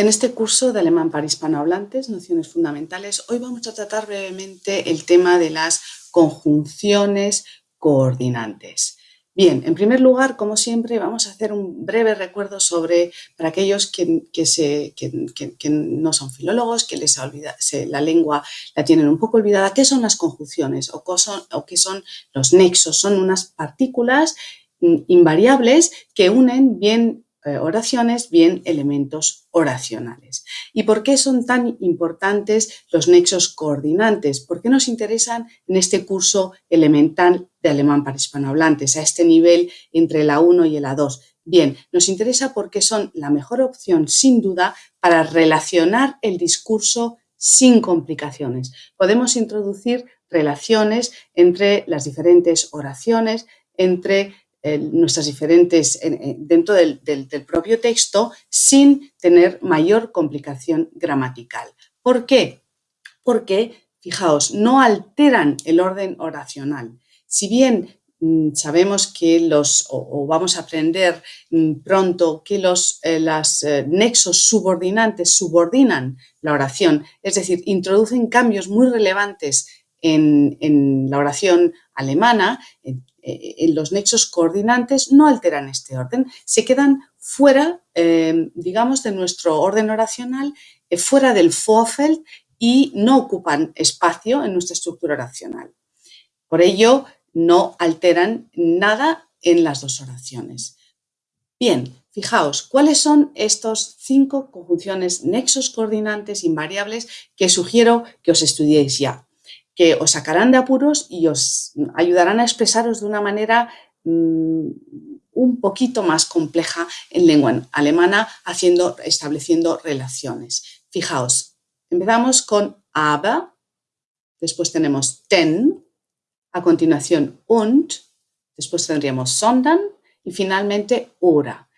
En este curso de alemán para hispanohablantes, nociones fundamentales, hoy vamos a tratar brevemente el tema de las conjunciones coordinantes. Bien, en primer lugar, como siempre, vamos a hacer un breve recuerdo sobre, para aquellos que, se, no son filólogos, que les la lengua la tienen un poco olvidada, qué son las conjunciones o, o qué son los nexos. Son unas partículas mm, invariables que unen bien oraciones, bien elementos oracionales. ¿Y por qué son tan importantes los nexos coordinantes? ¿Por qué nos interesan en este curso elemental de alemán para hispanohablantes, a este nivel entre la 1 y la 2? Bien, nos interesa porque son la mejor opción, sin duda, para relacionar el discurso sin complicaciones. Podemos introducir relaciones entre las diferentes oraciones, entre nuestras diferentes, dentro del, propio texto sin tener mayor complicación gramatical. ¿Por qué? Porque, fijaos, no alteran el orden oracional. Si bien mm, sabemos que los, o, vamos a aprender mm, pronto que los eh, eh, nexos subordinantes subordinan la oración, es decir, introducen cambios muy relevantes en, en la oración alemana, eh, en los nexos coordinantes no alteran este orden, se quedan fuera, eh, digamos, de nuestro orden oracional, eh, fuera del Vorfeld y no ocupan espacio en nuestra estructura oracional. Por ello, no alteran nada en las dos oraciones. Bien, fijaos, ¿cuáles son estos cinco conjunciones nexos coordinantes invariables que sugiero que os estudiéis ya? Que os sacarán de apuros y os ayudarán a expresaros de una manera mm, un poquito más compleja en lengua alemana, haciendo, estableciendo relaciones. Fijaos, empezamos con aber, después tenemos ten, a continuación und, después tendríamos sondern y finalmente ora.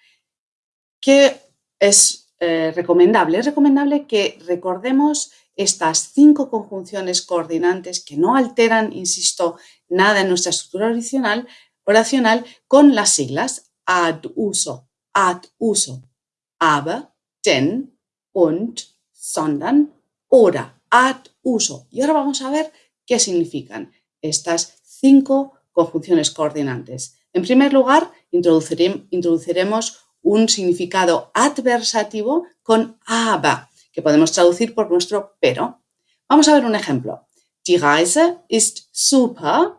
¿Qué es eh, recomendable? Es recomendable que recordemos estas cinco conjunciones coordinantes que no alteran, insisto, nada en nuestra estructura oracional, con las siglas ad uso, ad uso, aber, denn, und, sondern, oder, ad uso. Y ahora vamos a ver qué significan estas cinco conjunciones coordinantes. En primer lugar, introduciremos un significado adversativo con aber que podemos traducir por nuestro pero. Vamos a ver un ejemplo. Die Reise ist super,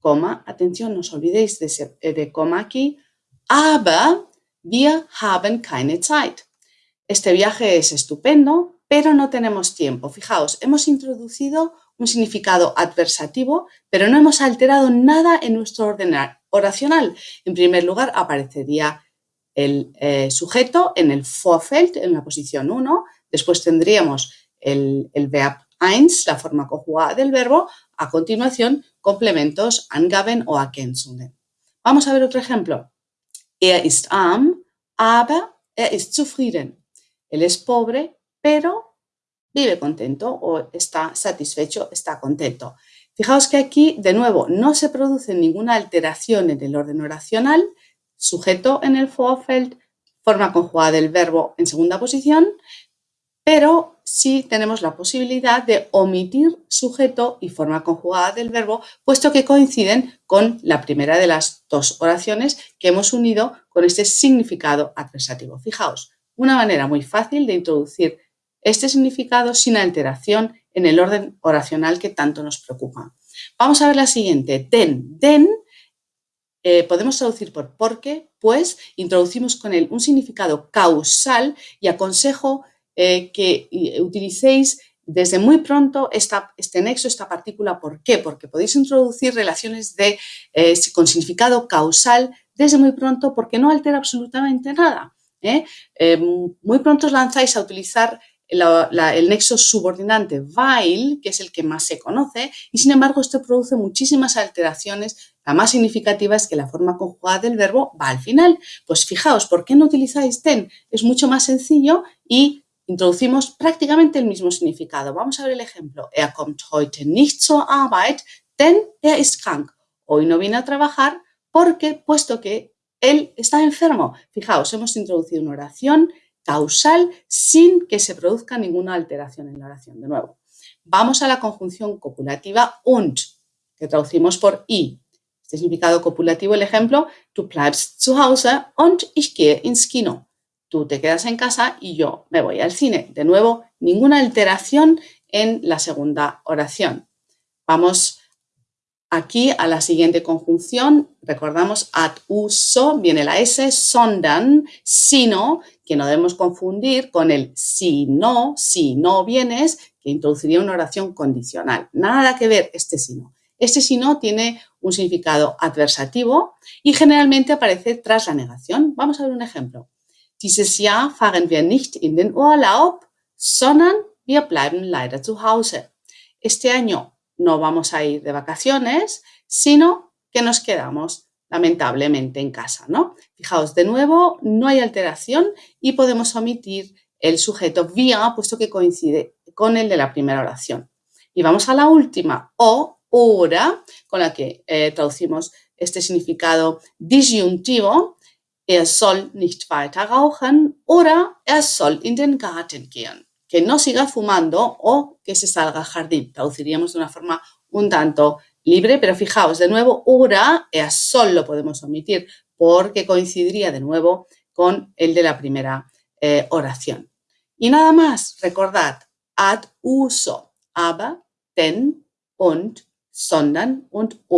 coma, atención, no os olvidéis de, ese, eh, coma aquí, aber wir haben keine Zeit. Este viaje es estupendo, pero no tenemos tiempo. Fijaos, hemos introducido un significado adversativo, pero no hemos alterado nada en nuestro orden oracional. En primer lugar, aparecería el eh, sujeto en el Vorfeld, en la posición 1, Después tendríamos el, verb eins, la forma conjugada del verbo. A continuación, complementos angaben o ergänzungen. Vamos a ver otro ejemplo. Er ist arm, aber er ist zufrieden. Él es pobre, pero vive contento o está satisfecho, está contento. Fijaos que aquí, de nuevo, no se produce ninguna alteración en el orden oracional, sujeto en el Vorfeld, forma conjugada del verbo en segunda posición, pero sí tenemos la posibilidad de omitir sujeto y forma conjugada del verbo, puesto que coinciden con la primera de las dos oraciones que hemos unido con este significado adversativo. Fijaos, una manera muy fácil de introducir este significado sin alteración en el orden oracional que tanto nos preocupa. Vamos a ver la siguiente, den. Den eh, podemos traducir por porque, pues introducimos con él un significado causal y aconsejo eh, que utilicéis desde muy pronto este nexo, esta partícula. ¿Por qué? Porque podéis introducir relaciones de, eh, con significado causal desde muy pronto porque no altera absolutamente nada. ¿eh? muy pronto os lanzáis a utilizar el nexo subordinante while, que es el que más se conoce, y sin embargo esto produce muchísimas alteraciones. La más significativa es que la forma conjugada del verbo va al final. Pues fijaos, ¿por qué no utilizáis ten? Es mucho más sencillo y introducimos prácticamente el mismo significado. Vamos a ver el ejemplo. Er kommt heute nicht zur Arbeit, denn er ist krank. Hoy no viene a trabajar porque, puesto que él está enfermo. Fijaos, hemos introducido una oración causal sin que se produzca ninguna alteración en la oración. De nuevo, vamos a la conjunción copulativa und, que traducimos por y. Este significado copulativo, el ejemplo, du bleibst zu Hause und ich gehe ins Kino. Tú te quedas en casa y yo me voy al cine. De nuevo, ninguna alteración en la segunda oración. Vamos aquí a la siguiente conjunción. Recordamos ad uso, viene la S, sondern, sino, que no debemos confundir con el si no, si no vienes, que introduciría una oración condicional. Nada que ver este si no. Este si no tiene un significado adversativo y generalmente aparece tras la negación. Vamos a ver un ejemplo. Dieses Jahr fahren wir nicht in den Urlaub, sondern wir bleiben leider zu Hause. Este año no vamos a ir de vacaciones, sino que nos quedamos lamentablemente en casa, ¿no? Fijaos, de nuevo, no hay alteración y podemos omitir el sujeto via, puesto que coincide con el de la primera oración. Y vamos a la última, o ora, con la que eh, traducimos este significado disyuntivo, er soll nicht weiter rauchen oder er soll in den Garten gehen. Que no siga fumando o que se salga al jardín. Traduciríamos de una forma un tanto libre, pero fijaos, de nuevo, ora, er soll lo podemos omitir porque coincidiría de nuevo con el de la primera eh, oración. Y nada más, recordad, ad uso, aber, den und sondern und